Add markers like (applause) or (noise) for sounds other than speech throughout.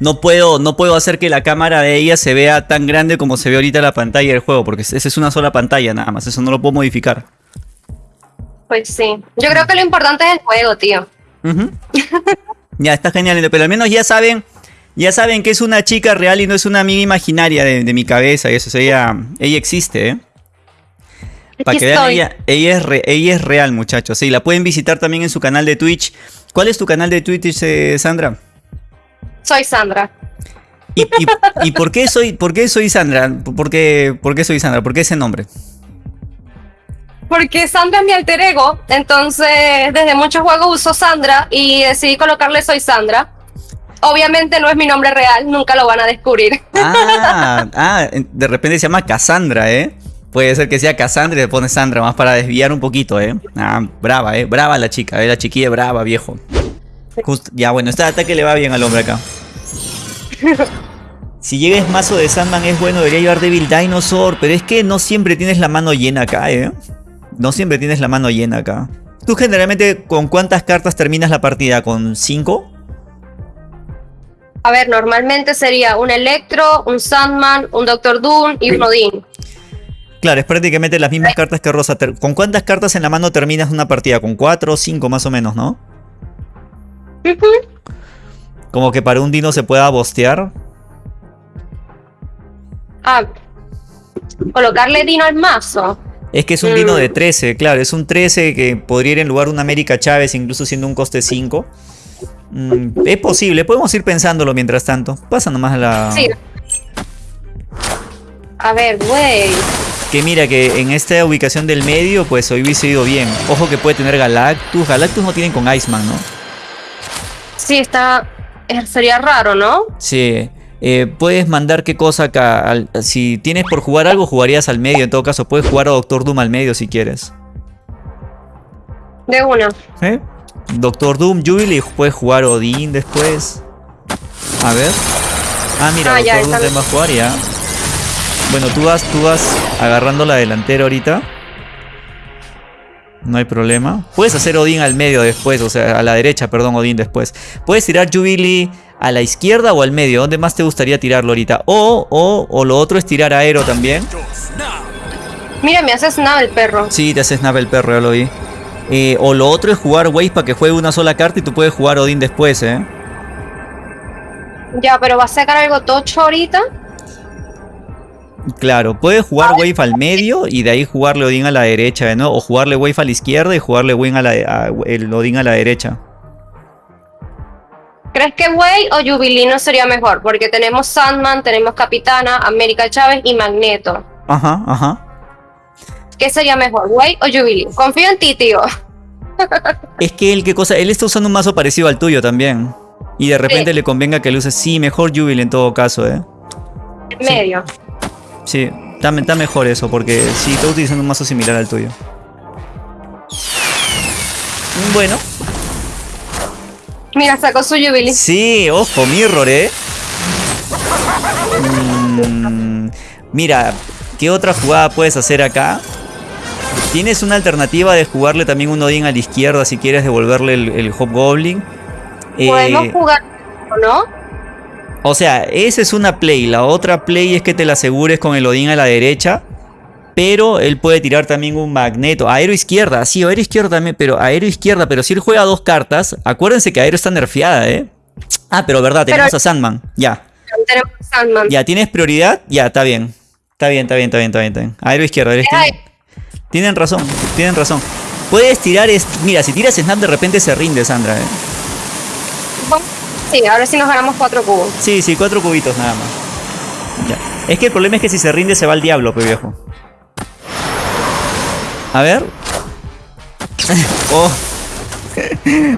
no puedo, no puedo hacer que la cámara de ella se vea tan grande como se ve ahorita la pantalla del juego, porque esa es una sola pantalla nada más, eso no lo puedo modificar. Pues sí. Yo creo que lo importante es el juego, tío. (laughs) ya, está genial, pero al menos ya saben, ya saben que es una chica real y no es una amiga imaginaria de, mi cabeza, y eso, ella, ella existe, ¿eh? Para que vean, ella, ella, es ella es real, muchachos. Sí, la pueden visitar también en su canal de Twitch. ¿Cuál es tu canal de Twitch, eh, Sandra? Soy Sandra. ¿Y, por, qué soy, por qué soy Sandra? ¿Por qué, ¿Por qué soy Sandra? ¿Por qué ese nombre? Porque Sandra es mi alter ego, entonces desde muchos juegos uso Sandra y decidí colocarle Soy Sandra. Obviamente no es mi nombre real, nunca lo van a descubrir. Ah, ah de repente se llama Cassandra, ¿eh? Puede ser que sea Cassandra y le pone Sandra, más para desviar un poquito, ¿eh? Ah, brava, ¿eh? Brava la chica, ¿eh? La chiquilla brava, viejo. Ya, bueno, este ataque le va bien al hombre acá. Si llegues mazo de Sandman es bueno, debería llevar Devil Dinosaur, pero es que no siempre tienes la mano llena acá, ¿eh? No siempre tienes la mano llena acá. ¿Tú generalmente con cuántas cartas terminas la partida? ¿Con cinco? A ver, normalmente sería un Electro, un Sandman, un Doctor Doom y un Odin. Claro, es prácticamente las mismas cartas que Rosa. ¿Con cuántas cartas en la mano terminas una partida? ¿Con cuatro o cinco más o menos, no? (laughs) Como que para un dino se pueda bostear. Ah, colocarle dino al mazo. Es que es un dino de 13, mm. claro, es un 13 que podría ir en lugar de una América Chávez, incluso siendo un coste 5. Mm, es posible, podemos ir pensándolo mientras tanto. Pasa nomás a la... Sí. A ver, güey. Que mira que en esta ubicación del medio, pues hoy hubiese ido bien. Ojo que puede tener Galactus. Galactus no tienen con Iceman, ¿no? Sí, está... Sería raro, ¿no? Sí. Eh, puedes mandar qué cosa acá. si tienes por jugar algo, jugarías al medio. En todo caso, puedes jugar a Doctor Doom al medio si quieres. De uno. ¿Eh? Doctor Doom, Jubilee, puedes jugar Odín después. A ver. Ah, mira, ah, Doctor Doom te va a jugar ya. Bueno, tú vas, tú vas agarrando la delantera ahorita. No hay problema. Puedes hacer Odín al medio después, o sea, a la derecha, perdón, Odín después. Puedes tirar Jubilee a la izquierda o al medio. ¿Dónde más te gustaría tirarlo ahorita? O, o, o lo otro es tirar Aero también. Mira, me hace snap el perro. Sí, te hace snap el perro, ya lo vi. Eh, o lo otro es jugar Wave para que juegue una sola carta y tú puedes jugar Odin después, ¿eh? Ya, pero va a sacar algo tocho ahorita. Claro, puedes jugar Wave al medio y de ahí jugarle Odin a la derecha, ¿no? O jugarle Wave a la izquierda y jugarle Wave a la, el Odin a la derecha. ¿Crees que Way o Jubilino sería mejor? Porque tenemos Sandman, tenemos Capitana, América Chávez y Magneto. Ajá, ajá. ¿Qué sería mejor, Way o Jubilino? Confío en ti, tío. (laughs) es que él, ¿qué cosa? Él está usando un mazo parecido al tuyo también. Y de repente le convenga que le use, sí, mejor Jubilee en todo caso, ¿eh? Medio. Sí, está, mejor eso, porque sí, está utilizando un mazo similar al tuyo. Bueno, Mira, sacó su Jubilee. Sí, ojo, Mirror, ¿eh? Mm, mira, ¿qué otra jugada puedes hacer acá? Tienes una alternativa de jugarle también un Odin a la izquierda si quieres devolverle el, Hobgoblin. Podemos eh, jugar, ¿no? O sea, esa es una play. La otra play es que te la asegures con el Odin a la derecha. Pero él puede tirar también un magneto. Aero izquierda, sí, aero izquierda también, pero aero izquierda. Pero si él juega dos cartas, acuérdense que aero está nerfeada, ¿eh? Ah, pero verdad, tenemos a Sandman, ya. Tenemos a Sandman. Ya, ¿tienes prioridad? Ya, está bien. Está bien, está bien, está bien, está bien. Aero izquierda, aero izquierda. Tienen razón, tienen razón. Puedes tirar, mira, si tiras Snap de repente se rinde, Sandra, ¿eh? Sí, ahora sí nos ganamos cuatro cubos. Sí, sí, cuatro cubitos nada más. Ya. Es que el problema es que si se rinde se va al diablo, pues viejo. A ver. (laughs) oh.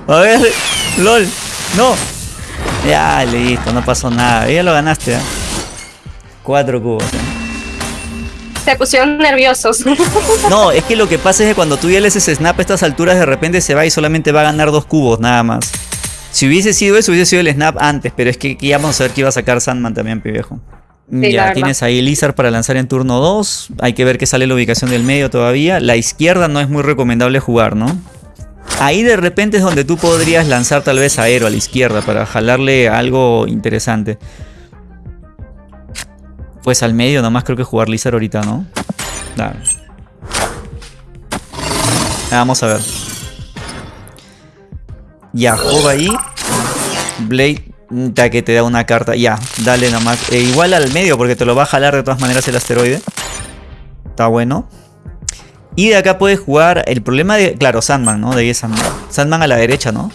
(laughs) A ver. LOL. No. Ya, listo, no pasó nada. Ya lo ganaste, ¿eh? Cuatro cubos. ¿eh? Se pusieron nerviosos. (laughs) no, es que lo que pasa es que cuando tú ya le haces snap a estas alturas, de repente se va y solamente va a ganar dos cubos, nada más. Si hubiese sido eso, hubiese sido el snap antes, pero es que, vamos a ver que iba a sacar Sandman también, viejo ya tienes ahí Lizard para lanzar en turno 2. Hay que ver que sale la ubicación del medio todavía. La izquierda no es muy recomendable jugar, ¿no? Ahí de repente es donde tú podrías lanzar tal vez aero a la izquierda para jalarle algo interesante. Pues al medio nomás creo que jugar Lizard ahorita, ¿no? Dale. Vamos a ver. Ya, juega ahí. Blade ya que te da una carta. Ya, dale nomás. Eh, igual al medio porque te lo va a jalar de todas maneras el asteroide. Está bueno. Y de acá puedes jugar el problema de... Claro, Sandman, ¿no? De ahí es Sandman. Sandman a la derecha, ¿no?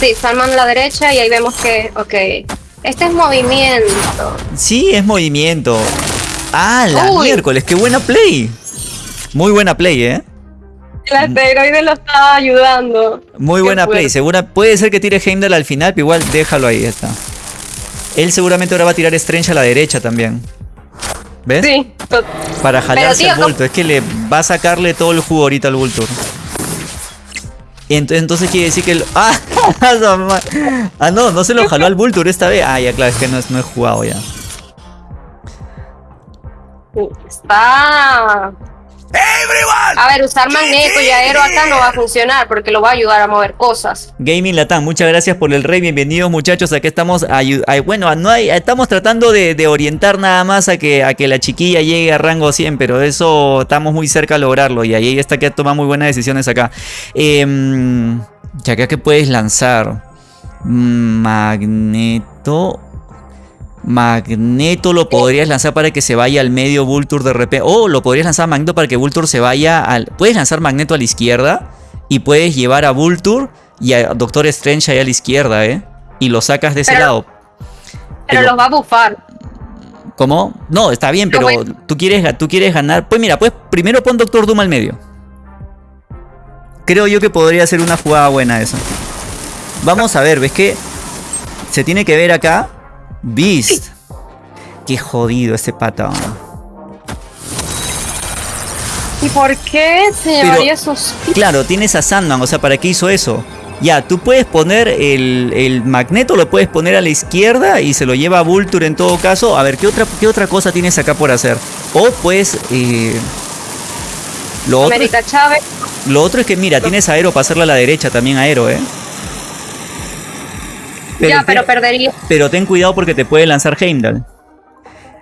Sí, Sandman a la derecha y ahí vemos que... Ok. Este es movimiento. Sí, es movimiento. Ah, la miércoles, qué buena play. Muy buena play, ¿eh? El asteroide lo está ayudando. Muy buena play. Segura, puede ser que tire Heimdall al final, pero igual déjalo ahí, está. Él seguramente ahora va a tirar Strange a la derecha también. ¿Ves? Sí. Para jalarse el bulto. Es que le va a sacarle todo el jugo ahorita al Vulture. Entonces quiere decir que... El... (laughs) ¡Ah! ah, no, no se lo jaló al Vulture esta vez. Ah, ya, claro, es que no, no he jugado ya. Está a ver, usar magneto y aero acá no va a funcionar porque lo va a ayudar a mover cosas. Gaming Latam, muchas gracias por el rey. Bienvenidos muchachos. Aquí estamos, bueno, no hay, estamos tratando de, orientar nada más a que, a que la chiquilla llegue a rango 100, pero de eso estamos muy cerca a lograrlo y ahí está que toma muy buenas decisiones acá. Eh, ya que puedes lanzar magneto Magneto lo podrías lanzar para que se vaya al medio Vulture de repente. O lo podrías lanzar Magneto para que Vulture se vaya al... Puedes lanzar Magneto a la izquierda y puedes llevar a Vulture y a Doctor Strange ahí a la izquierda, ¿eh? Y lo sacas de ese lado. Pero, los va a bufar. ¿Cómo? No, está bien, pero tú quieres, tú quieres ganar. Pues mira, pues primero pon Doctor Doom al medio. Creo yo que podría ser una jugada buena eso. Vamos a ver, ¿ves que? Se tiene que ver acá Beast. Qué jodido este pata. ¿Y por qué se llevaría esos... Claro, tienes a Sandman, o sea, ¿para qué hizo eso? Ya, tú puedes poner el, magneto, lo puedes poner a la izquierda y se lo lleva a Vulture en todo caso. A ver, ¿qué otra, qué otra cosa tienes acá por hacer? O pues... Eh, lo otro, Chávez. Lo otro es que, mira, tienes Aero para hacerla a la derecha, también Aero, ¿eh? Ya, pero perdería. Pero ten cuidado porque te puede lanzar Heimdall.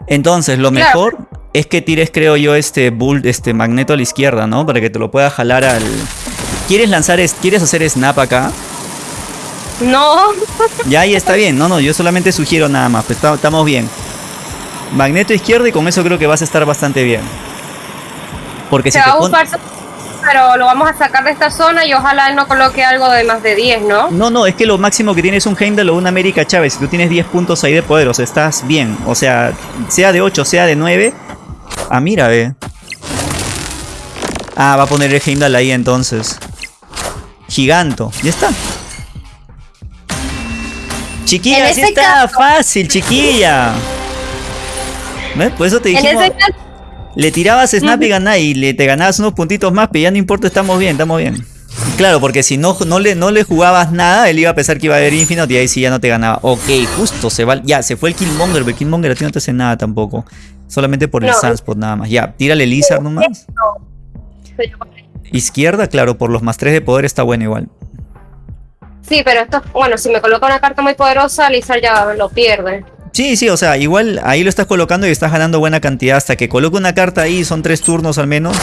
Entonces, lo mejor es que tires, creo yo, este bull, este magneto a la izquierda, ¿no? Para que te lo pueda jalar al. ¿Quieres lanzar, quieres hacer snap acá? No. Ya ahí está bien. No, no, yo solamente sugiero nada más. Pues estamos bien. Magneto izquierda y con eso creo que vas a estar bastante bien. Porque si te pero lo vamos a sacar de esta zona y ojalá él no coloque algo de más de 10, ¿no? No, no, es que lo máximo que tienes es un Heimdall o un América Chávez. Si tú tienes 10 puntos ahí de poder, o sea, estás bien. O sea, sea de 8, sea de 9. Ah, mira, ve. Ah, va a poner el Heimdall ahí entonces. Giganto. Ya está. Chiquilla, sí está fácil, chiquilla. ¿Ves? Por eso te dijimos... Le tirabas snap y ganás y le, te ganabas unos puntitos más, pero ya no importa, estamos bien, estamos bien. Claro, porque si no, no, le, no le jugabas nada, él iba a pensar que iba a haber Infinite y ahí sí ya no te ganaba. Ok, justo, se va. Ya, se fue el Killmonger, pero Killmonger a ti no te hace nada tampoco. Solamente por el Sunspot nada más. Ya, tírale Lizard nomás. Izquierda, claro, por los más 3 de poder está bueno igual. Sí, pero esto, bueno, si me coloca una carta muy poderosa, Lizard ya lo pierde. Sí, sí, o sea, igual ahí lo estás colocando y estás ganando buena cantidad hasta que coloque una carta ahí, son tres turnos al menos,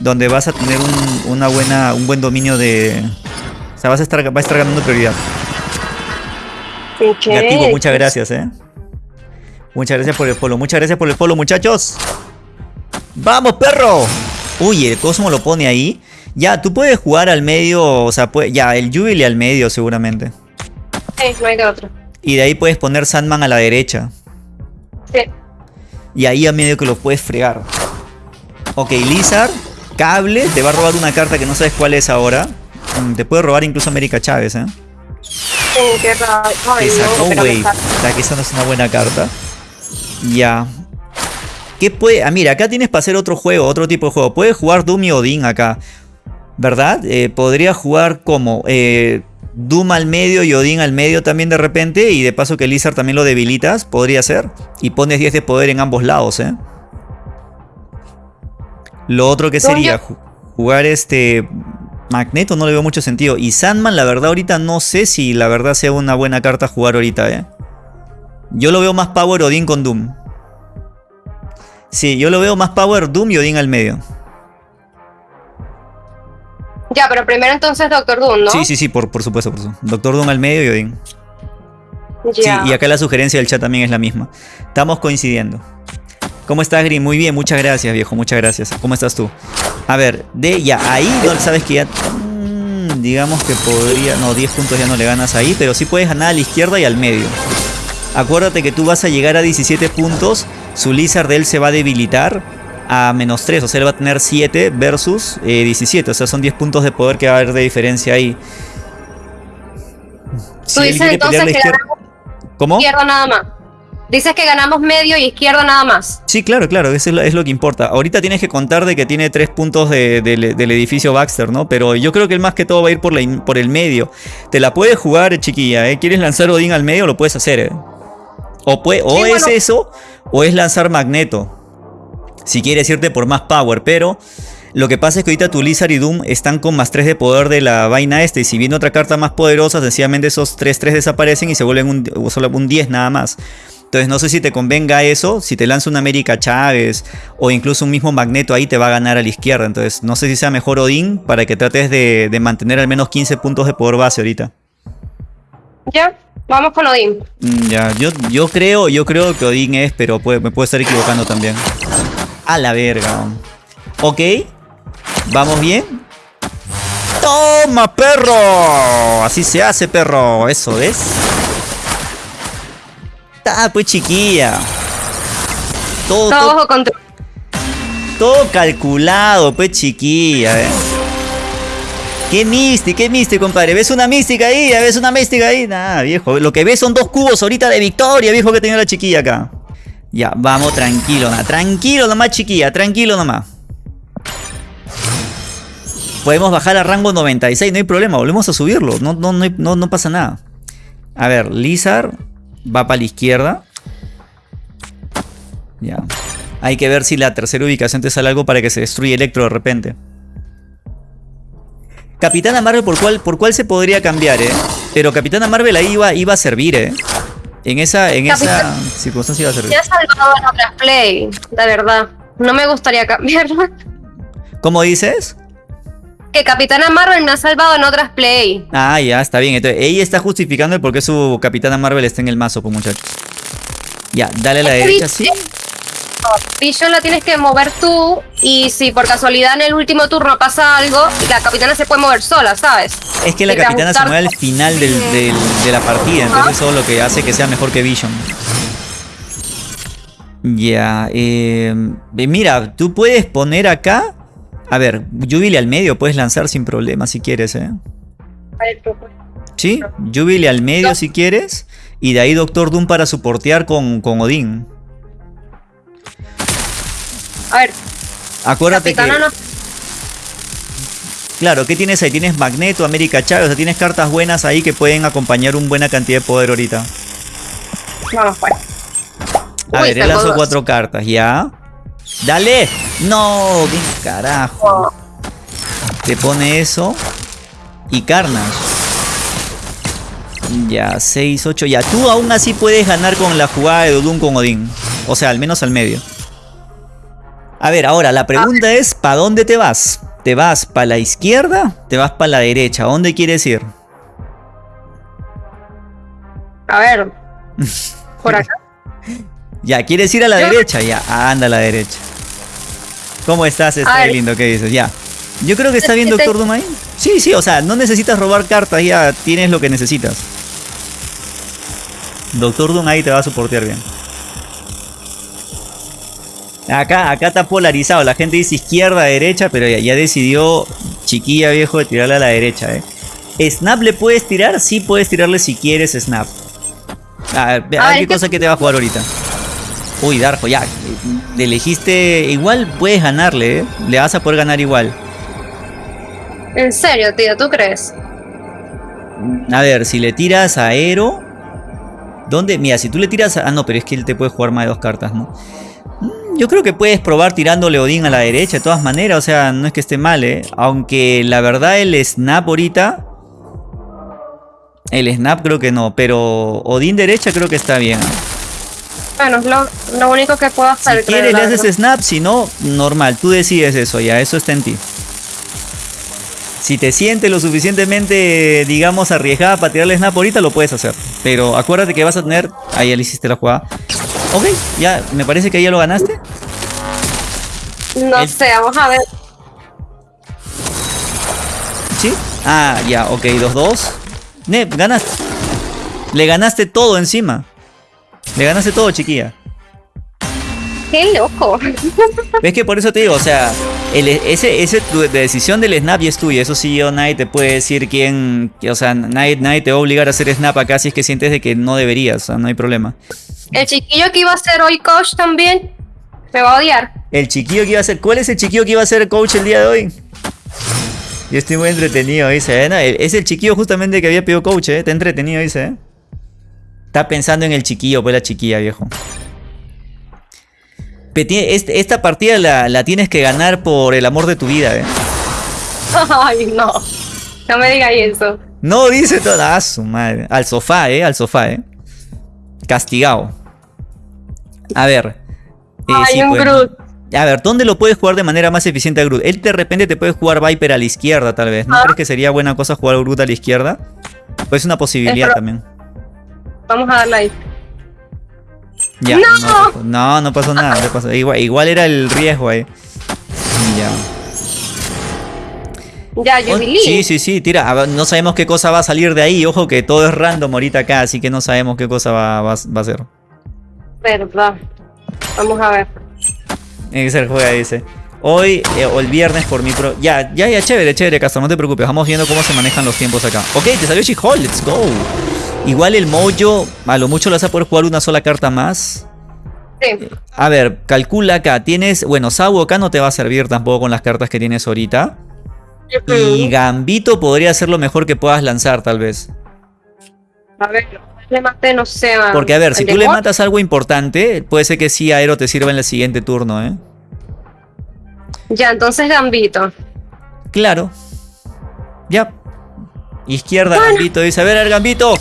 donde vas a tener un, una buena, un buen dominio de... O sea, vas a estar, vas a estar ganando prioridad. Negativo, muchas gracias, eh. Muchas gracias por el polo, muchas gracias por el polo, muchachos. ¡Vamos, perro! Uy, el Cosmo lo pone ahí. Ya, tú puedes jugar al medio, o sea, ya, el Jubilee al medio seguramente. Sí, no hay de otro. Y de ahí puedes poner Sandman a la derecha. Sí. Y ahí a medio que lo puedes fregar. Ok, Lizard, cable, te va a robar una carta que no sabes cuál es ahora. Mm, te puede robar incluso América Chávez, ¿eh? Sí, qué raro. Wave. O sea, que esa no es una buena carta. Ya. ¿Qué puede...? Ah, mira, acá tienes para hacer otro juego, otro tipo de juego. Puedes jugar Doom y Odin acá. ¿Verdad? Eh, podría jugar como... Eh, Doom al medio y Odin al medio también de repente. Y de paso que Lizard también lo debilitas, podría ser. Y pones 10 de poder en ambos lados, ¿eh? Lo otro que sería jugar este... Magneto no le veo mucho sentido. Y Sandman, la verdad, ahorita no sé si la verdad sea una buena carta jugar ahorita, ¿eh? Yo lo veo más Power Odin con Doom. Sí, yo lo veo más Power Doom y Odin al medio. Ya, pero primero entonces Doctor Doom, ¿no? Sí, sí, sí, por, por supuesto, por supuesto. Doctor Doom al medio y Odin. Sí, y acá la sugerencia del chat también es la misma. Estamos coincidiendo. ¿Cómo estás, Green? Muy bien, muchas gracias, viejo, muchas gracias. ¿Cómo estás tú? A ver, de ya, ahí no sabes que ya. Mm, digamos que podría. No, 10 puntos ya no le ganas ahí, pero sí puedes ganar a la izquierda y al medio. Acuérdate que tú vas a llegar a 17 puntos. Su Lizard de él se va a debilitar a menos 3. O sea, él va a tener 7 versus 17. Eh, o sea, son 10 puntos de poder que va a haber de diferencia ahí. Tú dices entonces que izquierda... ¿Cómo? izquierda nada más. Dices que ganamos medio y izquierda nada más. Sí, claro, claro, eso es lo, que importa. Ahorita tienes que contar de que tiene tres puntos del edificio Baxter, ¿no? Pero yo creo que el más que todo va a ir por, la, por el medio. Te la puedes jugar, chiquilla, ¿eh? ¿Quieres lanzar Odín al medio? Lo puedes hacer, ¿eh? O, puede, o es eso, o es lanzar Magneto. Si quieres irte por más power, pero... Lo que pasa es que ahorita tu Lizard y Doom están con más 3 de poder de la vaina este. Y si viene otra carta más poderosa, sencillamente esos 3-3 desaparecen y se vuelven un, solo un 10 nada más. Entonces no sé si te convenga eso, si te lanza un América Chávez o incluso un mismo Magneto ahí te va a ganar a la izquierda. Entonces no sé si sea mejor Odín para que trates de, mantener al menos 15 puntos de poder base ahorita. Ya, vamos con Odín. Mm, ya, yo, yo creo, yo creo que Odín es, pero me puedo estar equivocando también. A la verga. Ok, vamos bien. ¡Toma, perro! Así se hace, perro. Eso es. Ah, pues chiquilla. Todo, todo, todo calculado, pues chiquilla, eh. Qué mística, qué mística, compadre. ¿Ves una mística ahí? ¿Ves una mística ahí? Nada, viejo. Lo que ves son dos cubos ahorita de victoria, viejo, que tenía la chiquilla acá. Ya, vamos, tranquilo, nada. Tranquilo nomás, chiquilla, tranquilo nomás. Podemos bajar a rango 96, no hay problema, volvemos a subirlo. No, no, no pasa nada. A ver, Lizard va para la izquierda. Ya. Hay que ver si la tercera ubicación te sale algo para que se destruya Electro de repente. Capitana Marvel, ¿por cuál, por cuál se podría cambiar, eh? Pero Capitana Marvel ahí iba, iba a servir, eh. En esa, en esa circunstancia iba a servir. Ya salvado en otras play, la verdad. No me gustaría cambiarla. ¿Cómo dices? que Capitana Marvel me ha salvado en otras play. Ah, ya, está bien. Entonces, ella está justificando el por qué su Capitana Marvel está en el mazo, pues muchachos. Ya, dale a la derecha, sí. Vision la tienes que mover tú y si por casualidad en el último turno pasa algo, la capitana se puede mover sola, ¿sabes? Es que la capitana se mueve al final de la partida, entonces eso es lo que hace que sea mejor que Vision. Ya, eh, mira, tú puedes poner acá a ver, Jubilee al medio puedes lanzar sin problema si quieres, ¿eh? Sí, Jubilee al medio si quieres. Y de ahí Doctor Doom para soportear con, con Odín. A ver. Acuérdate que... Claro, ¿qué tienes ahí? Tienes Magneto, América Chávez, o sea, tienes cartas buenas ahí que pueden acompañar una buena cantidad de poder ahorita. Vamos, pues. A ver, él lanzó cuatro cartas, ¿ya? ¡Dale! ¡No! ¡Qué carajo! Te pone eso. Y Carnage. Ya, 6, 8. Ya, tú aún así puedes ganar con la jugada de Dodun con Odín. O sea, al menos al medio. A ver, ahora la pregunta es, ¿para dónde te vas? ¿Te vas para la izquierda? ¿Te vas para la derecha? ¿A dónde quieres ir? A ver. (laughs) ¿Por acá? Ya, ¿quieres ir a la derecha? Ya, anda a la derecha. ¿Cómo estás? Está lindo, ¿qué dices? Ya. Yo creo que está bien Doctor Doom ahí. Sí, sí, o sea, no necesitas robar cartas, ya tienes lo que necesitas. Doctor Doom ahí te va a soportar bien. Acá, acá está polarizado, la gente dice izquierda, derecha, pero ya, ya decidió chiquilla viejo de tirarle a la derecha, eh. ¿Snap le puedes tirar? Sí puedes tirarle si quieres Snap. A ver, a ver qué cosa que te va a jugar ahorita. Uy, Darjo, ya. Le elegiste. Igual puedes ganarle, ¿eh? Le vas a poder ganar igual. ¿En serio, tío? ¿Tú crees? A ver, si le tiras a ¿Dónde? Mira, si tú le tiras a... Ah, no, pero es que él te puede jugar más de dos cartas, ¿no? Yo creo que puedes probar tirándole Odín a la derecha de todas maneras, o sea, no es que esté mal, ¿eh? Aunque la verdad el snap ahorita... El snap creo que no, pero Odín derecha creo que está bien. Bueno, lo, lo único que puedo hacer. Si quieres le haces snap, si no, normal, tú decides eso ya, eso está en ti. Si te sientes lo suficientemente, digamos, arriesgada para tirarle snap ahorita, lo puedes hacer. Pero acuérdate que vas a tener... Ahí ya le hiciste la jugada. Ok, ya, me parece que ya lo ganaste. No sé, vamos a ver. ¿Sí? Ah, ya, ok, 2-2. Nep, ganaste. Le ganaste todo encima. Le ganaste todo, chiquilla. Qué loco. (laughs) ¿Ves que por eso te digo? O sea, el, ese, ese tu decisión del snap y es tuya. Eso sí, yo nadie te puede decir quién. O sea, nadie, nadie te va a obligar a hacer snap acá si es que sientes de que no deberías. O sea, no hay problema. El chiquillo que iba a ser hoy coach también me va a odiar. El chiquillo que iba a ser. ¿Cuál es el chiquillo que iba a ser coach el día de hoy? Yo estoy muy entretenido, dice. ¿eh? Es el chiquillo justamente que había pedido coach, ¿eh? Está entretenido, dice. ¿eh? Está pensando en el chiquillo, pues la chiquilla, viejo. Esta partida la, tienes que ganar por el amor de tu vida, ¿eh? (laughs) Ay, no. No me digas eso. No, dice toda. Ah, su madre. Al sofá, ¿eh? Al sofá, ¿eh? Castigado. A ver. Eh, Ay, un pues. Groot. A ver, ¿dónde lo puedes jugar de manera más eficiente a Groot? Él de repente te puede jugar Viper a la izquierda, tal vez. ¿No ah. crees que sería buena cosa jugar a Groot a la izquierda? Pues es una posibilidad también. Vamos a darle ahí. Ya, ¡No! no, no, pasó nada. Igual, igual, era el riesgo ahí. Ya. Ya, yo Sí, sí, sí, tira. No sabemos qué cosa va a salir de ahí. Ojo que todo es random ahorita acá, así que no sabemos qué cosa va, va, a ser. Verdad. Vamos a ver. Ser juega, dice. Hoy eh, o el viernes por mi pro. Ya, ya, ya, chévere, chévere, Castro. No te preocupes. Vamos viendo cómo se manejan los tiempos acá. Ok, te salió She-Hole. Let's go. Igual el Mojo, a lo mucho lo vas a poder jugar una sola carta más. Sí. A ver, calcula acá. Tienes. Bueno, Sabu acá no te va a servir tampoco con las cartas que tienes ahorita. Y Gambito podría ser lo mejor que puedas lanzar, tal vez. A ver, le maté, no sé. Porque, a ver, si tú le matas algo importante, puede ser que sí Aero te sirva en el siguiente turno, ¿eh? Ya, entonces Gambito. Claro. Ya. Izquierda, Gambito. Dice, a ver, el Gambito.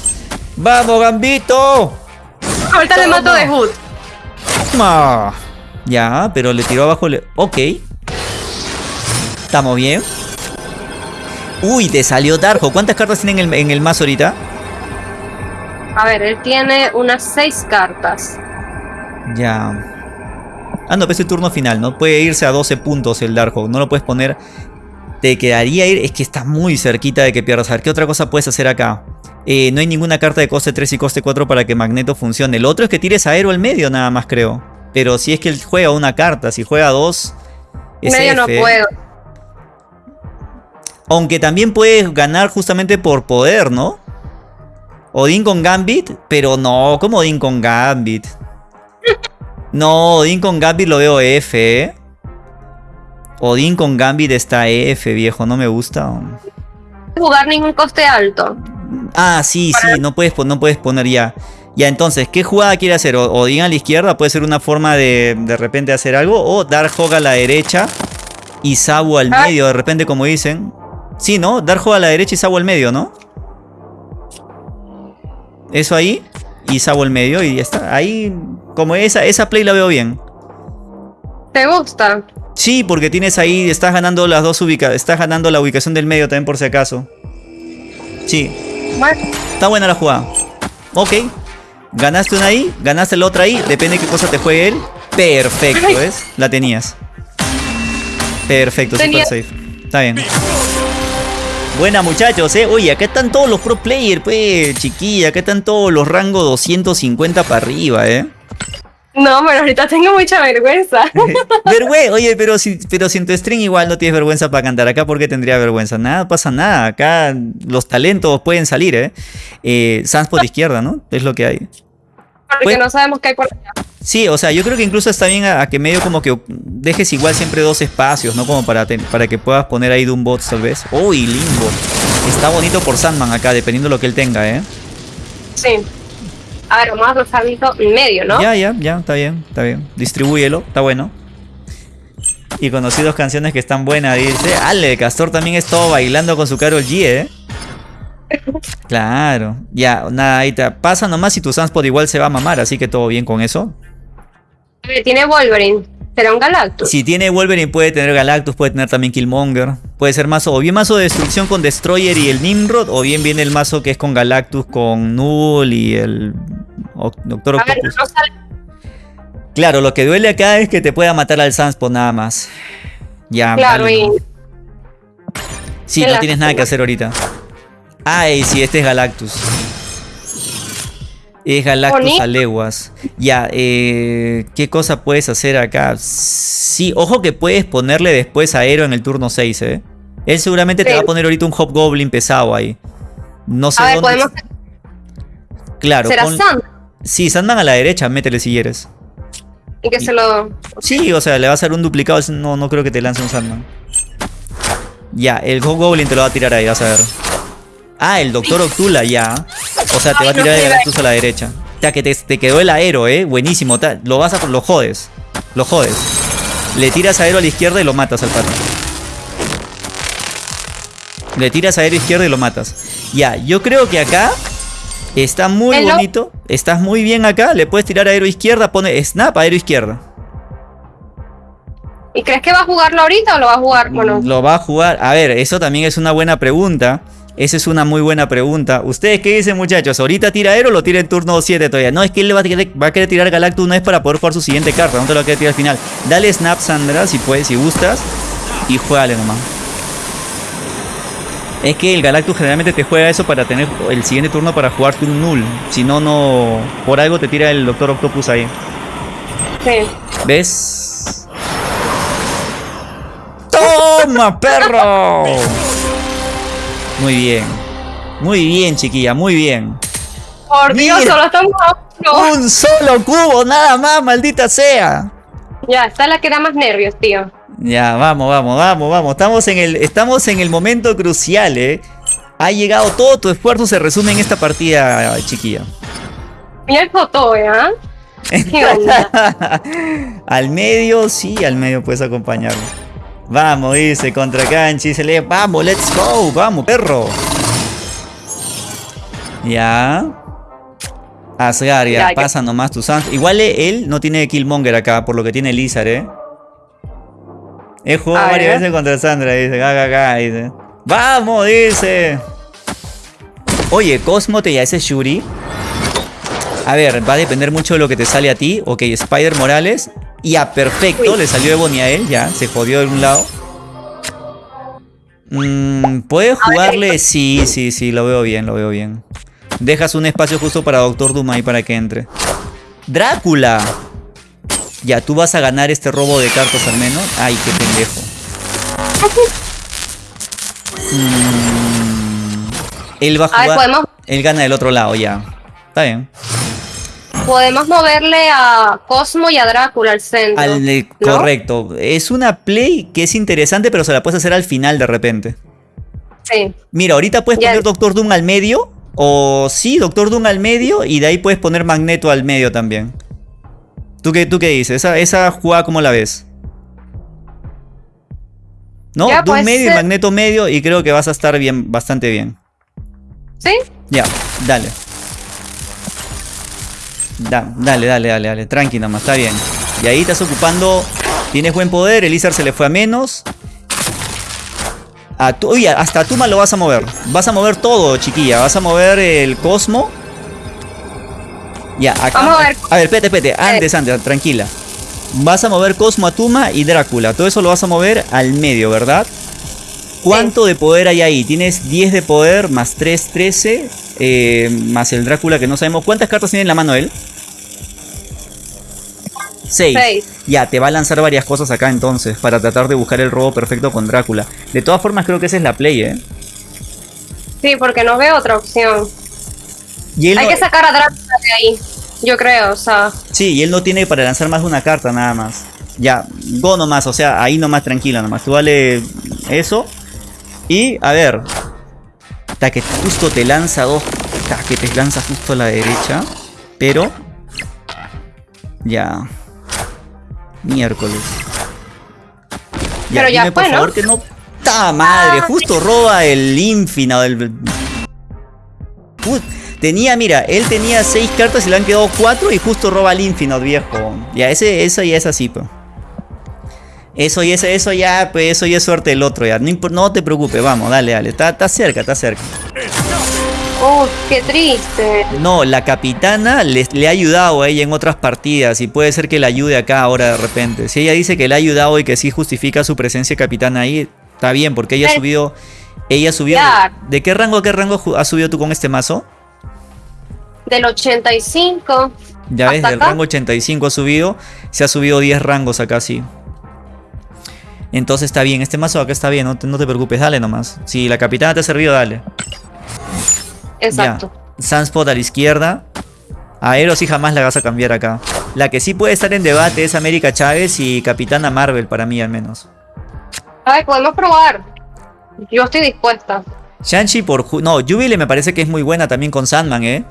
¡Vamos, Gambito! Ahorita le mato de Hood. Ya, pero le tiró abajo. Le... Ok. Estamos bien. Uy, te salió Darjo. ¿Cuántas cartas tiene en el, en el mazo ahorita? A ver, él tiene unas seis cartas. Ya. Ah, no, pero es el turno final, ¿no? Puede irse a 12 puntos el Darkhold. No lo puedes poner. Te quedaría ir. Es que está muy cerquita de que pierdas. A ver, ¿qué otra cosa puedes hacer acá? Eh, no hay ninguna carta de coste 3 y coste 4 para que Magneto funcione. El otro es que tires aero al medio nada más creo. Pero si es que él juega una carta, si juega dos... Es medio no puedo. Aunque también puedes ganar justamente por poder, ¿no? Odín con Gambit, pero no, ¿cómo Odín con Gambit? No, Odín con Gambit lo veo F, ¿eh? Odín con Gambit está F, viejo, no me gusta. Jugar ningún coste alto. Ah, sí, sí, no puedes, no puedes poner ya. Ya, entonces, ¿qué jugada quiere hacer? O, o a la izquierda, puede ser una forma de de repente hacer algo. O dar Hog a la derecha y Sabu al medio, de repente, como dicen. Sí, ¿no? Dar Hog a la derecha y Sabu al medio, ¿no? Eso ahí. Y Sabu al medio y ya está. Ahí, como esa, esa play la veo bien. ¿Te gusta? Sí, porque tienes ahí, estás ganando las dos ubicaciones. Estás ganando la ubicación del medio también por si acaso. Sí. Está buena la jugada. Ok. Ganaste una ahí, ganaste la otra ahí. Depende de qué cosa te juegue él. Perfecto, ¿ves? La tenías. Perfecto, super safe. Está bien. Buena muchachos, eh. Oye, acá están todos los pro players, pues, chiquilla. Acá están todos los rangos 250 para arriba, eh. No, pero ahorita tengo mucha vergüenza. (laughs) vergüenza, (laughs) oye, pero si, pero si en tu string igual no tienes vergüenza para cantar, acá ¿por qué tendría vergüenza? Nada, pasa nada, acá los talentos pueden salir, ¿eh? eh Sans por izquierda, ¿no? Es lo que hay. Porque pues no sabemos qué hay por allá. Sí, o sea, yo creo que incluso está bien a, que medio como que dejes igual siempre dos espacios, ¿no? Como para, para que puedas poner ahí bot tal vez. Uy, Limbo. Está bonito por Sandman acá, dependiendo de lo que él tenga, ¿eh? Sí. A ver, vamos a en medio, ¿no? Ya, ya, ya, está bien, está bien. Distribúyelo, está bueno. Y conocí dos canciones que están buenas, dice. Ale, Castor también estuvo bailando con su Carol G, ¿eh? (laughs) Claro. Ya, nada, ahí te pasa nomás y tu Sunspot igual se va a mamar, así que todo bien con eso. Tiene Wolverine. ¿Será un Galactus? Si tiene Wolverine puede tener Galactus, puede tener también Killmonger. Puede ser mazo, o bien mazo de destrucción con Destroyer y el Nimrod, o bien viene el mazo que es con Galactus, con Null y el Doctor Octopus. Claro, lo que duele acá es que te pueda matar al Sunspot nada más. Ya, claro, y... Sí, no tienes nada que hacer ahorita. Ay, sí, este es Galactus. Es Galactus a leguas. Ya, eh, ¿qué cosa puedes hacer acá? Sí, ojo que puedes ponerle después a Aero en el turno 6, ¿eh? Él seguramente te va a poner ahorita un Hobgoblin pesado ahí. No sé dónde... Podemos... Claro. ¿Será Sandman? Sí, Sandman a la derecha, métele si quieres. Y que se lo... Sí, o sea, le va a hacer un duplicado. No, no creo que te lance un Sandman. Ya, el Hobgoblin te lo va a tirar ahí, vas a ver. Ah, el Doctor Octula ya. O sea, te va a tirar el Galactus a la derecha. O sea, que te, quedó el aero, eh. Buenísimo. Lo vas a. Lo jodes. Lo jodes. Le tiras aero a la izquierda y lo matas al pato. Le tiras aero izquierda y lo matas. Ya, yo creo que acá está muy bonito. Estás muy bien acá. Le puedes tirar aero izquierda. Pone snap aero izquierda. ¿Y crees que va a jugarlo ahorita o lo va a jugar? Bueno. Lo va a jugar. A ver, eso también es una buena pregunta. Esa es una muy buena pregunta. ¿Ustedes qué dicen, muchachos? ¿Ahorita tira Aero o lo tira en turno 7 todavía? No, es que él va a, querer, va a querer tirar Galactus una vez para poder jugar su siguiente carta. No te lo va a querer tirar al final. Dale Snap, Sandra, si puedes, si gustas. Y juégale nomás. Es que el Galactus generalmente te juega eso para tener el siguiente turno para jugarte un Null. Si no, no... Por algo te tira el Doctor Octopus ahí. Sí. ¿Ves? ¡Toma, perro! (laughs) Muy bien. Muy bien, chiquilla, muy bien. Por Dios, solo estamos Un solo cubo, nada más, maldita sea. Ya, está la que da más nervios, tío. Ya, vamos, vamos, vamos, vamos. Estamos en el, estamos en el momento crucial, eh. Ha llegado todo tu esfuerzo, se resume en esta partida, chiquilla. Mira el foto, ¿eh? (laughs) al medio, sí, al medio puedes acompañarlo. Vamos, dice, contra Canchi. Se lee, vamos, let's go, vamos, perro. Ya. Asgar, ya, pasa nomás tu Sans. Igual él no tiene Killmonger acá, por lo que tiene Lizard, ¿eh? He jugado varias veces contra Sandra, dice, gaga, dice. ¡Vamos! Dice. Oye, Cosmo te ya ese Shuri. A ver, va a depender mucho de lo que te sale a ti. Ok, Spider Morales. Y a perfecto, le salió a él, ya, se jodió de un lado. Mm, ¿Puede jugarle? Sí, sí, sí, lo veo bien, lo veo bien. Dejas un espacio justo para Doctor ahí para que entre. ¡Drácula! Ya, tú vas a ganar este robo de cartas al menos. Ay, qué pendejo. Mm, él va a jugar. él gana del otro lado, ya. Está bien podemos moverle a Cosmo y a Drácula al centro. Correcto. Es una play que es interesante, pero se la puedes hacer al final de repente. Sí. Mira, ahorita puedes poner Doctor Doom al medio. O sí, Doctor Doom al medio. Y de ahí puedes poner Magneto al medio también. ¿Tú qué, tú qué dices? ¿Esa, esa jugada cómo la ves? ¿No? Doom medio y Magneto medio. Y creo que vas a estar bien, bastante bien. ¿Sí? Ya, dale dale, dale, dale, dale. Tranqui nomás, está bien. Y ahí estás ocupando. Tienes buen poder. Elizar se le fue a menos. A tu, oye, hasta Tuma lo vas a mover. Vas a mover todo, chiquilla. Vas a mover el Cosmo. Ya, acá. Vamos a ver. A ver, espérate, espérate. Antes, antes, tranquila. Vas a mover Cosmo a Tuma y Drácula. Todo eso lo vas a mover al medio, ¿verdad? ¿Cuánto de poder hay ahí? Tienes 10 de poder más 3, 13. Eh, más el Drácula que no sabemos. ¿Cuántas cartas tiene en la mano él? 6. Ya, te va a lanzar varias cosas acá entonces. Para tratar de buscar el robo perfecto con Drácula. De todas formas, creo que esa es la play, ¿eh? Sí, porque no veo otra opción. hay que sacar a Drácula de ahí. Yo creo, o sea. Sí, y él no tiene para lanzar más de una carta nada más. Ya, go nomás, o sea, ahí nomás tranquila nomás. Tú vale eso. Y, a ver. Ta que justo te lanza dos. Ta que te lanza justo a la derecha. Pero... Ya. Miércoles. Pero ya dime, por favor que no... ¡Ta madre! Justo roba el Infinite del... Put- Tenía, mira, él tenía seis cartas y le han quedado cuatro y justo roba el Infinite, viejo. Ya, ese, eso ya es así, pues. Eso y eso, eso ya, pues eso ya es suerte del otro, ya. No, te preocupes, vamos, dale, dale. Está, está cerca, está cerca. Uf, qué triste. No, la capitana le, le ha ayudado a ella en otras partidas y puede ser que le ayude acá ahora de repente. Si ella dice que le ha ayudado y que sí justifica su presencia capitana ahí, está bien, porque ella ha Eh, subido. Ella subió. ¿De qué rango a qué rango has subido tú con este mazo? Del 85. Ya ves, ¿Hasta del acá? rango 85 ha subido. Se ha subido 10 rangos acá, sí. Entonces está bien, este mazo acá está bien, no te, no te preocupes, dale nomás. Si la capitana te ha servido, dale. Exacto. Ya. Sunspot a la izquierda. Aero sí jamás la vas a cambiar acá. La que sí puede estar en debate es América Chávez y Capitana Marvel, para mí al menos. A ver, podemos probar. Yo estoy dispuesta. Shang-Chi por... No, Jubilee me parece que es muy buena también con Sandman, ¿eh?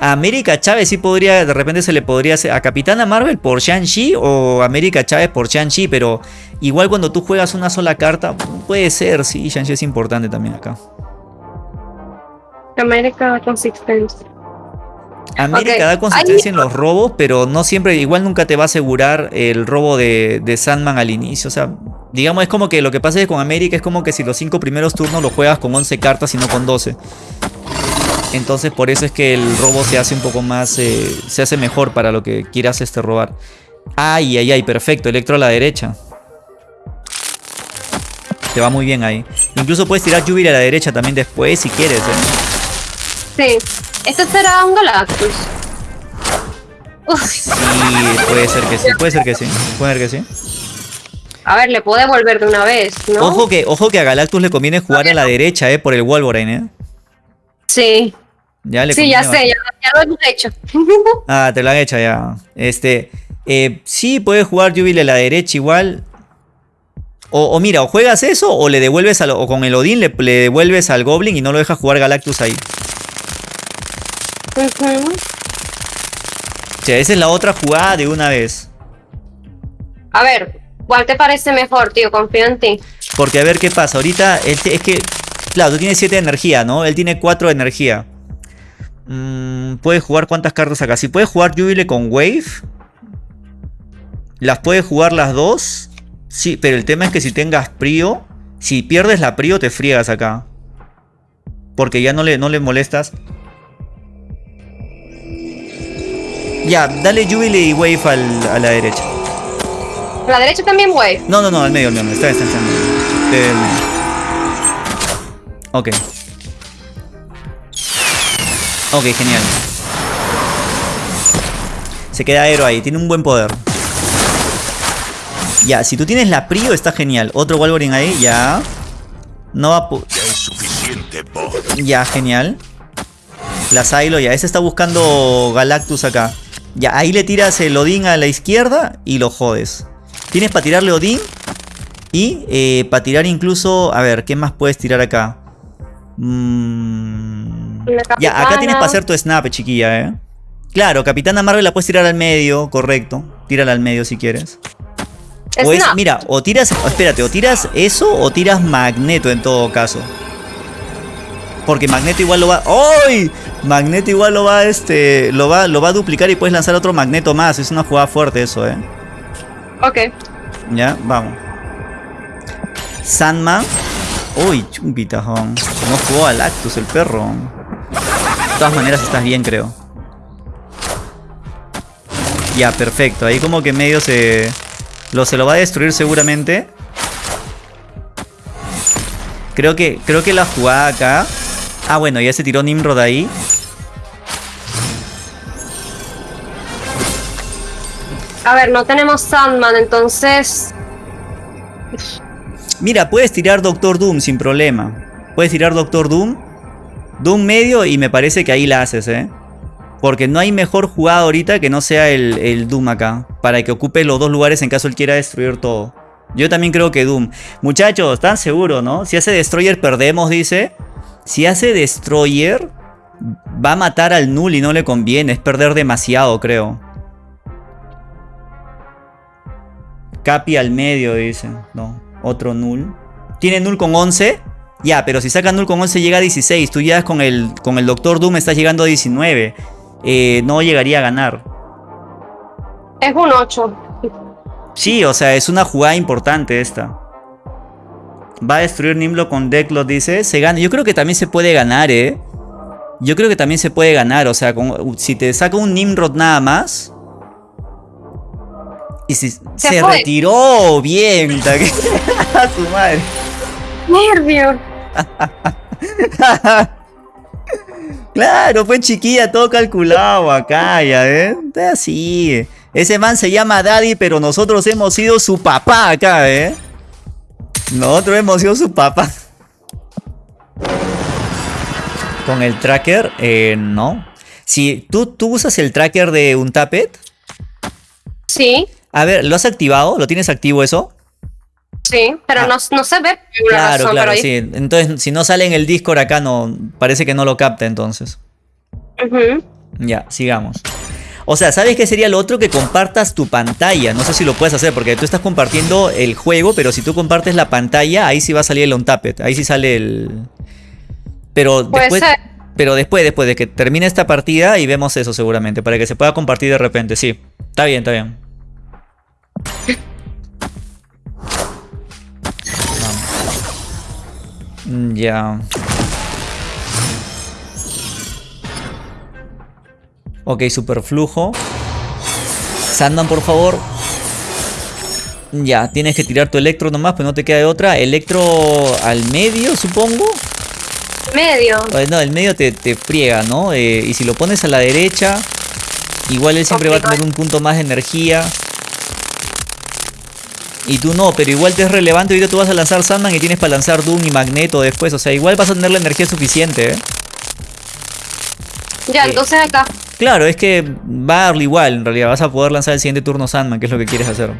A América Chávez sí podría, de repente se le podría hacer a Capitana Marvel por Shang-Chi o América Chávez por Shang-Chi, pero igual cuando tú juegas una sola carta, puede ser, sí, Shang-Chi es importante también acá. América Consistencia. América da consistencia en los robos, pero no siempre, igual nunca te va a asegurar el robo de, de Sandman al inicio. O sea, digamos, es como que lo que pasa es que con América es como que si los cinco primeros turnos lo juegas con 11 cartas y no con 12. Entonces por eso es que el robo se hace un poco más, eh, se hace mejor para lo que quieras este robar. Ay, ay, ay, perfecto, Electro a la derecha. Te va muy bien ahí. Incluso puedes tirar Jubilee a la derecha también después si quieres. ¿eh? Sí. Este será un Galactus. Uf. Sí, puede ser que sí, puede ser que sí, puede ser que sí. A ver, le puedo devolver de una vez, ¿no? Ojo que, ojo que a Galactus le conviene jugar a la derecha, eh, por el Wolverine, eh. Sí. Ya le Sí, ya sé, ya, ya lo hemos hecho. (laughs) Ah, te lo han hecho ya. Este, eh, sí, puedes jugar Jubilee a la derecha igual. O, o mira, o juegas eso o le devuelves al, o con el Odín le, le devuelves al Goblin y no lo dejas jugar Galactus ahí. O sea, esa es la otra jugada de una vez. A ver, ¿cuál te parece mejor, tío? Confío en ti. Porque a ver qué pasa. Ahorita él te- es que. Claro, tú tienes 7 de energía, ¿no? Él tiene 4 de energía. Mm, puedes jugar cuántas cartas acá. Si puedes jugar Jubilee con Wave. Las puedes jugar las dos. Sí, pero el tema es que si tengas Prio. Si pierdes la Prio, te friegas acá. Porque ya no le, no le molestas. Ya, dale Jubilee y Wave al- a la derecha. A la derecha también, güey. No, no, no, al medio, al medio. Está está está. Del medio. Ok. Ok, genial. Se queda Aero ahí, tiene un buen poder. Ya, si tú tienes la Prio está genial. Otro Wolverine ahí, ya. No va a... Ya es suficiente. Ya, genial. La Silo, ya. Ese está buscando Galactus acá. Ya, ahí le tiras el Odín a la izquierda y lo jodes. Tienes para tirarle Odín. Y eh, para tirar incluso... A ver, ¿qué más puedes tirar acá? Mm, Ya, acá tienes para hacer tu snap, chiquilla, ¿eh? Claro, Capitana Marvel la puedes tirar al medio, correcto. Tírala al medio si quieres. O es, mira, o tiras, espérate, o tiras eso o tiras Magneto en todo caso. Porque Magneto igual lo va. ¡Ay! Magneto igual lo va, este. Lo va, lo va a duplicar y puedes lanzar otro Magneto más. Es una jugada fuerte eso, eh. Ok. Ya, vamos. Sandman. Uy, chumpitajón. No jugó al Actus el perro. De todas maneras estás bien, creo. Ya, perfecto. Ahí como que medio se... Lo, se lo va a destruir seguramente. Creo que, creo que la jugada acá... Ah, bueno, ya se tiró Nimrod ahí. A ver, no tenemos Sandman, entonces. Mira, puedes tirar Doctor Doom sin problema. Puedes tirar Doctor Doom. Doom medio y me parece que ahí la haces, ¿eh? Porque no hay mejor jugada ahorita que no sea el, Doom acá. Para que ocupe los dos lugares en caso él quiera destruir todo. Yo también creo que Doom. Muchachos, ¿están seguros, no? Si hace Destroyer perdemos, dice. Si hace Destroyer, Va a matar al null y no le conviene. Es perder demasiado, creo. Capi al medio, dice. No, otro null. ¿Tiene null con 11? Ya, pero si saca null con 11 llega a 16. Tú ya con el, con el Doctor Doom estás llegando a 19. Eh, no llegaría a ganar. Es un 8. Sí, o sea, es una jugada importante esta. Va a destruir Nimlo con Decklot, dice. Se gana. Yo creo que también se puede ganar, ¿eh? Yo creo que también se puede ganar. O sea, si te saca un Nimrod nada más. Y si se, retiró bien. (laughs) a su madre. Nervio. (laughs) claro, fue chiquilla, todo calculado acá, ya, ¿eh? Así. Ese man se llama Daddy, pero nosotros hemos sido su papá acá, ¿eh? Nosotros hemos sido su papá. Con el tracker, eh, no. Si ¿tú, tú usas el tracker de un tapet. Sí. A ver, ¿lo has activado? ¿Lo tienes activo eso? Sí, pero ah. no, se ve Claro, claro, sí. Entonces, si no sale en el Discord acá, no parece que no lo capta entonces. Ya, sigamos. O sea, ¿sabes qué sería lo otro? Que compartas tu pantalla. No sé si lo puedes hacer porque tú estás compartiendo el juego, pero si tú compartes la pantalla, ahí sí va a salir el on tappet. Ahí sí sale el... Pero después... Pero después, después de que termine esta partida y vemos eso seguramente, para que se pueda compartir de repente, sí. Está bien, está bien. Vamos. Ya. Ok, superflujo. Sandman, por favor. Ya, tienes que tirar tu electro nomás, pero no te queda de otra. Electro al medio, supongo. Medio. No, el medio te, friega, ¿no? Eh, y si lo pones a la derecha, igual él siempre va a tener un punto más de energía. Y tú no, pero igual te es relevante. Ahorita tú vas a lanzar Sandman y tienes para lanzar Doom y Magneto después. O sea, igual vas a tener la energía suficiente, ¿eh? Ya, entonces acá. Claro, es que va a darle igual, en realidad. Vas a poder lanzar el siguiente turno Sandman, que es lo que quieres hacer.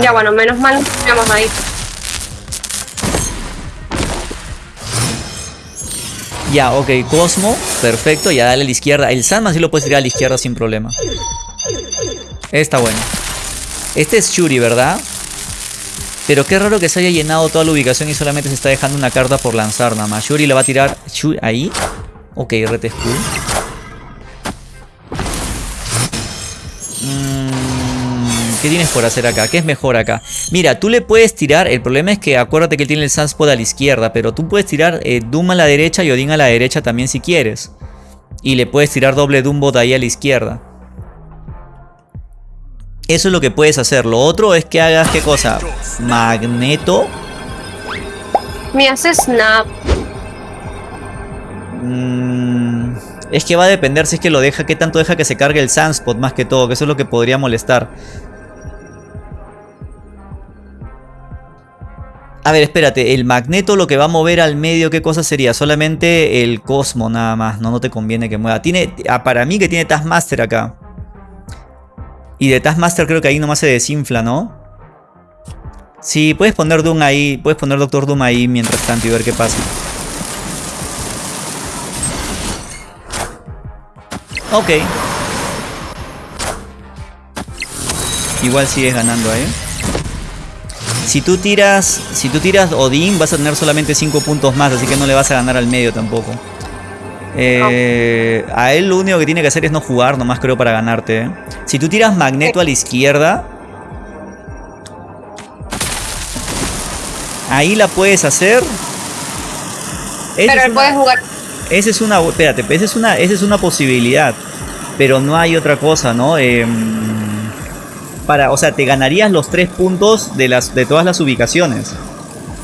Ya, bueno, menos mal vamos ahí. Ya, ok, Cosmo, perfecto, ya dale a la izquierda. El Sandman sí lo puedes tirar a la izquierda sin problema. Está bueno. Este es Shuri, ¿verdad? Pero qué raro que se haya llenado toda la ubicación y solamente se está dejando una carta por lanzar nada más. Shuri le va a tirar... ahí. Ok, RT School. Mm, ¿Qué tienes por hacer acá? ¿Qué es mejor acá? Mira, tú le puedes tirar... El problema es que acuérdate que tiene el Sunspot a la izquierda. Pero tú puedes tirar eh, Doom a la derecha y Odin a la derecha también si quieres. Y le puedes tirar doble Doombot ahí a la izquierda. Eso es lo que puedes hacer. Lo otro es que hagas, ¿qué cosa? Magneto. Me hace snap. Mm, es que va a depender si es que lo deja, qué tanto deja que se cargue el Sunspot más que todo, que eso es lo que podría molestar. A ver, espérate, el magneto lo que va a mover al medio, ¿qué cosa sería? Solamente el Cosmo nada más, no, no te conviene que mueva. Tiene, ah, para mí que tiene Taskmaster acá. Y de Taskmaster creo que ahí nomás se desinfla, ¿no? Sí, puedes poner Doom ahí, puedes poner Doctor Doom ahí mientras tanto y ver qué pasa. Ok. Igual sigues ganando ahí. Si tú tiras, si tú tiras Odin vas a tener solamente 5 puntos más, así que no le vas a ganar al medio tampoco. Eh, a él lo único que tiene que hacer es no jugar, nomás creo, para ganarte. ¿eh? Si tú tiras Magneto a la izquierda... Ahí la puedes hacer. pero él puede jugar. Esa es una... Espérate, esa es una, esa es una posibilidad. Pero no hay otra cosa, ¿no? Em, para, o sea, te ganarías los tres puntos de, las, de todas las ubicaciones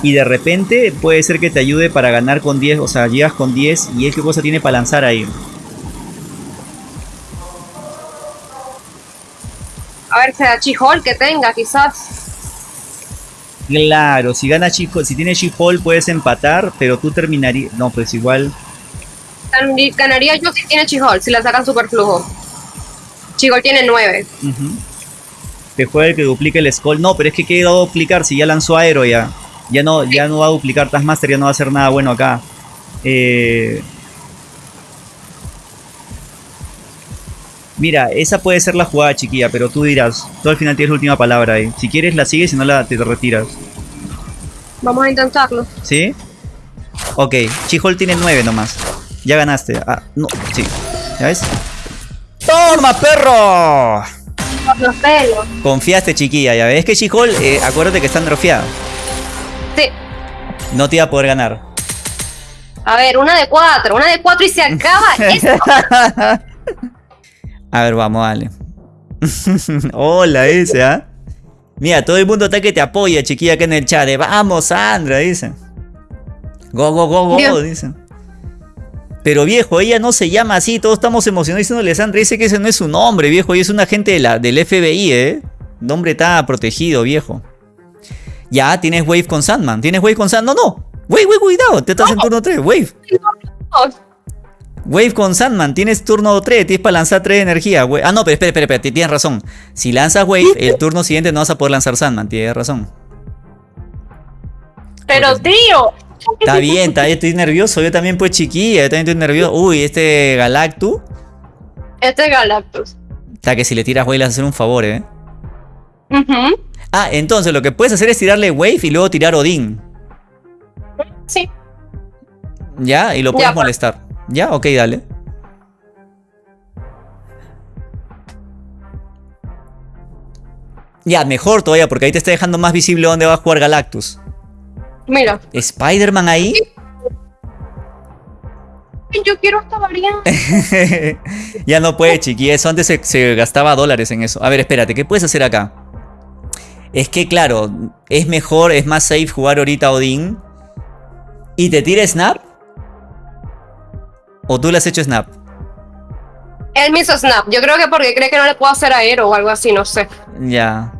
y de repente puede ser que te ayude para ganar con 10, o sea, llegas con 10 y es qué cosa tiene para lanzar ahí. A ver, sea Chihol que tenga, quizás. Claro, si gana Chihol, si tiene Chihol puedes empatar, pero tú terminarías. No, pues igual. Ganaría yo si tiene Chihol, si la sacan super flujo. Chihol tiene 9. Te juega el que duplique el Skull. No, pero es que quiero duplicar si ya lanzó Aero ya. Ya no, ya no va a duplicar Taskmaster, ya no va a hacer nada bueno acá. Eh, Mira, esa puede ser la jugada, chiquilla, pero tú dirás. Tú al final tienes la última palabra ahí. Si quieres la sigues, si no la te retiras. Vamos a intentarlo. ¿Sí? Ok, Chihol tiene 9 nomás. Ya ganaste. Ah, no, sí. ¿Ya ves? ¡Toma, perro! Los pelos. Confiaste, chiquilla. Ya ves que Chihol, eh, acuérdate que está nerfeado. No te iba a poder ganar. A ver, una de cuatro, una de cuatro y se acaba (laughs) esto. A ver, vamos, dale. (laughs) Hola, ese, ¿ah? Mira, todo el mundo está que te apoya, chiquilla, acá en el chat. de, Vamos, Sandra, dice. Go, go, go, go, Dios. dice. Pero viejo, ella no se llama así, todos estamos emocionados diciéndole Sandra, dice que ese no es su nombre, viejo, y es un agente de la, del FBI, ¿eh? Nombre está protegido, viejo. Ya, tienes Wave con Sandman, tienes Wave con Sandman, no, no. Wave, wave, cuidado, te estás en turno 3, Wave. Wave con Sandman, tienes turno 3, tienes para lanzar 3 de energía. we- Ah, no, pero espera, espera, espera, ti- tienes razón. Si lanzas Wave, el turno siguiente no vas a poder lanzar Sandman, tienes razón. Pero tío, Está bien, está bien, estoy nervioso, yo también pues chiquilla, yo también estoy nervioso. Uy, este Galactus, este es Galactus. está que si le tiras Wave le vas a hacer un favor, eh. Ujú. Ah, entonces lo que puedes hacer es tirarle Wave y luego tirar Odín. Sí. ¿Ya? Y lo puedes Ya, molestar. ¿Ya? Ok, dale. Ya, mejor todavía, porque ahí te está dejando más visible dónde va a jugar Galactus. Mira, ¿Spider-Man ahí? yo quiero esta variante. (laughs) ya no puede, chiqui. Eso antes se, se gastaba dólares en eso. A ver, espérate, ¿qué puedes hacer acá? Es que, claro, es mejor, es más safe jugar ahorita Odín. ¿Y te tira Snap? ¿O tú le has hecho Snap? Él me hizo snap. Yo creo que porque cree que no le puedo hacer aero o algo así, no sé. Ya.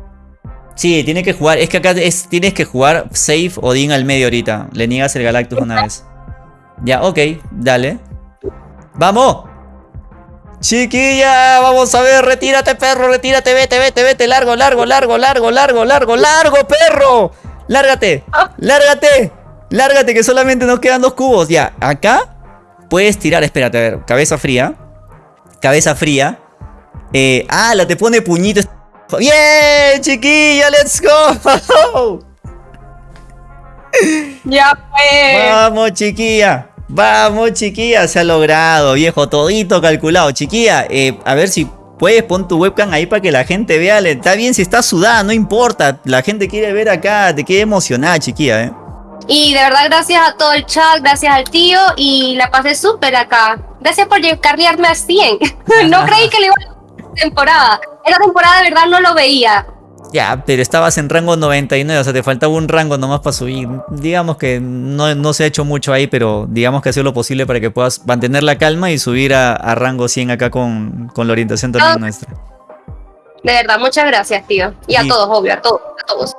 Sí, tiene que jugar. Es que acá es, tienes que jugar safe Odín al medio ahorita. Le niegas el Galactus una vez. Ya, ok, dale. ¡Vamos! Chiquilla, vamos a ver, retírate, perro, retírate, vete, vete, vete, largo, largo, largo, largo, largo, largo, largo, perro. Lárgate, lárgate, lárgate, que solamente nos quedan dos cubos. Ya, acá puedes tirar, espérate, a ver, cabeza fría. Cabeza fría. Eh, ah, la te pone puñito. ¡Bien, chiquilla! ¡Let's go! (laughs) Ya fue. Vamos, chiquilla. Vamos, chiquilla. Se ha logrado, viejo. Todito calculado. Chiquilla, eh, a ver si puedes pon tu webcam ahí para que la gente vea. Está bien si estás sudada, no importa. La gente quiere ver acá. Te quiere emocionar, chiquilla, eh. Y de verdad, gracias a todo el chat, gracias al tío y la pasé súper acá. Gracias por cargarme a 100. no creí que le iba a temporada. Esa temporada de verdad no lo veía. Ya, pero estabas en rango 99, o sea, te faltaba un rango nomás para subir. Digamos que no, no se ha hecho mucho ahí, pero digamos que ha sido lo posible para que puedas mantener la calma y subir a, a rango 100 acá con, con la orientación también nuestra. De verdad, muchas gracias, tío. Y a Y- todos, obvio, a todos, a todos.